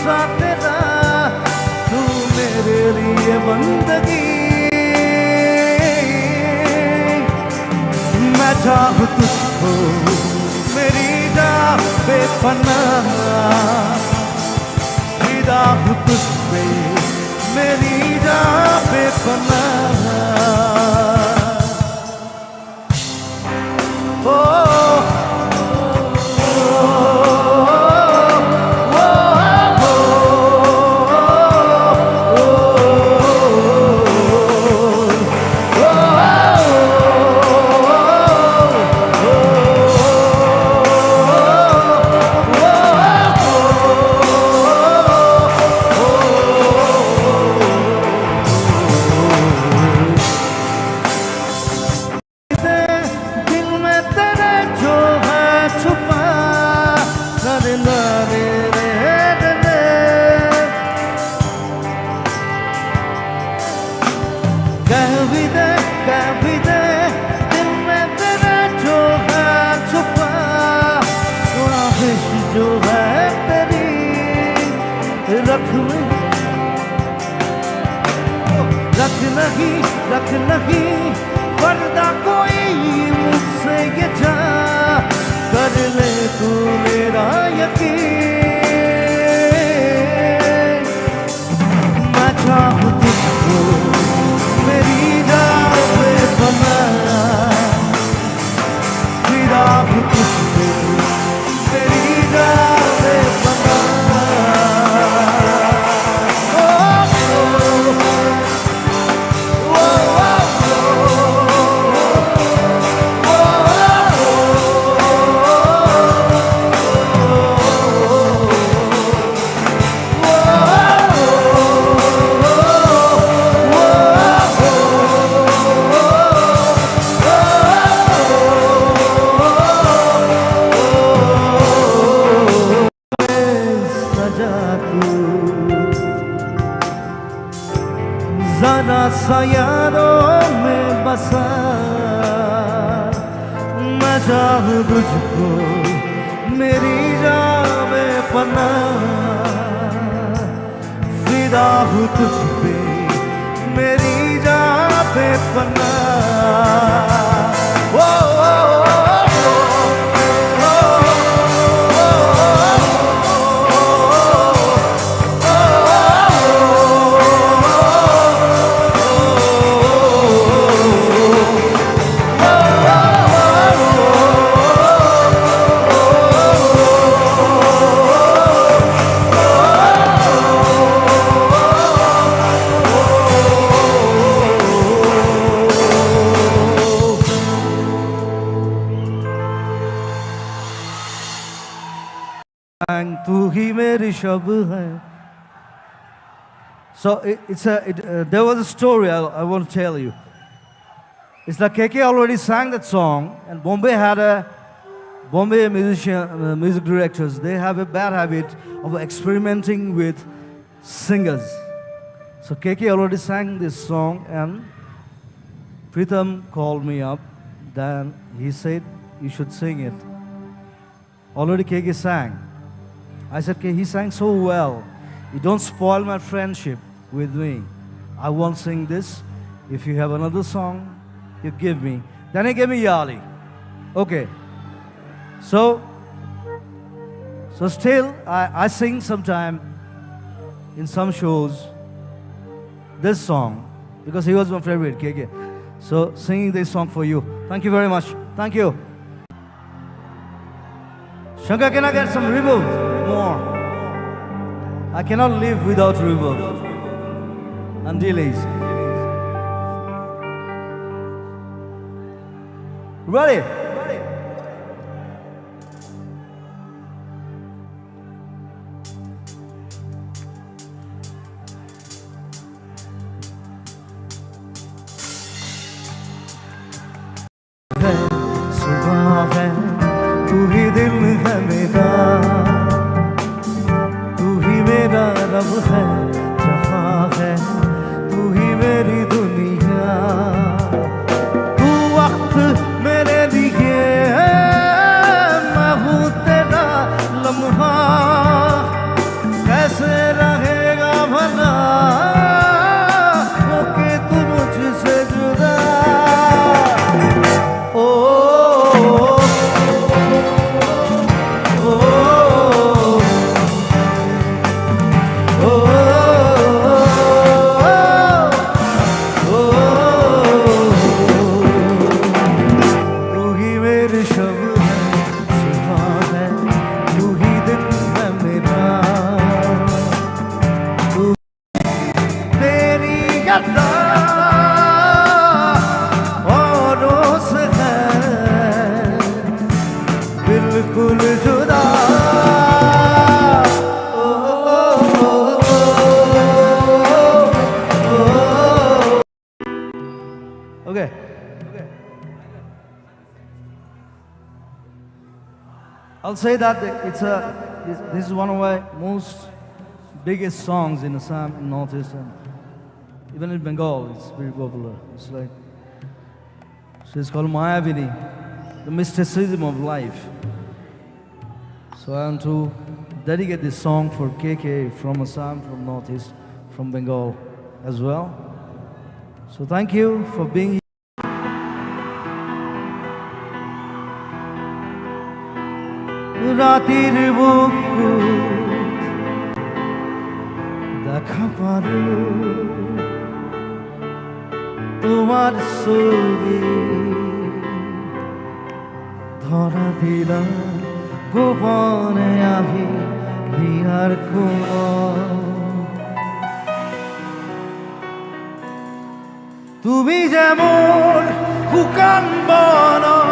सा तेरा तू मेरे लिए बंदगी। मैं चाहूँ तुझको, मेरी जा बेपनाह फिदा हूँ तुझ पे, मेरी जा बेपनाह में रख नहीं रख नहीं पर्दा कोई मुझसे ये जा। कर ले तू मेरा यकीन। सजा तू जरा सा में बसा। मज़ा जाऊँ मुझको मेरी जावे पना। फिरा हूँ तुझ पे, मेरी जावे पना। shab hai. So it, it's a, it, uh, there was a story I, I want to tell you. It's like KK already sang that song, and Bombay had a Bombay musician, uh, music directors, they have a bad habit of experimenting with singers. So KK already sang this song, and Pritam called me up. Then he said, "You should sing it." Already KK sang. I said, "Okay, he sang so well. You don't spoil my friendship with me. I won't sing this. If you have another song, you give me." Then he gave me Ya Ali. Okay. So, so still, I, I sing sometime in some shows this song because he was my favorite, KK. So, singing this song for you. Thank you very much. Thank you. Shankar, can I get some reverb? More. I cannot live without reverb and delays. Ready? सब है, जहाँ है, तू ही मेरी दुनिया। तू वक्त मेरे लिए मैं हूँ तेरा लम्हा। कैसे रहेगा भला? I'll say that it's a, this, is one of my most biggest songs in Assam, in Northeast, and even in Bengal, it's very popular. It's like, so it's called Mayabini, the mysticism of life. So I want to dedicate this song for KK from Assam, from Northeast, from Bengal as well. So thank you for being here. রাতের বুকুত দেখা পারো তোমার ছবি ধরা দিলাম গোপনে আহি হিয়ার কোমল তুমি যেমন শুকান বনত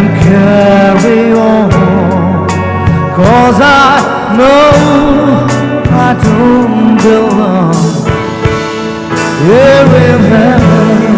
and carry on. Cause I know I don't belong here in heaven.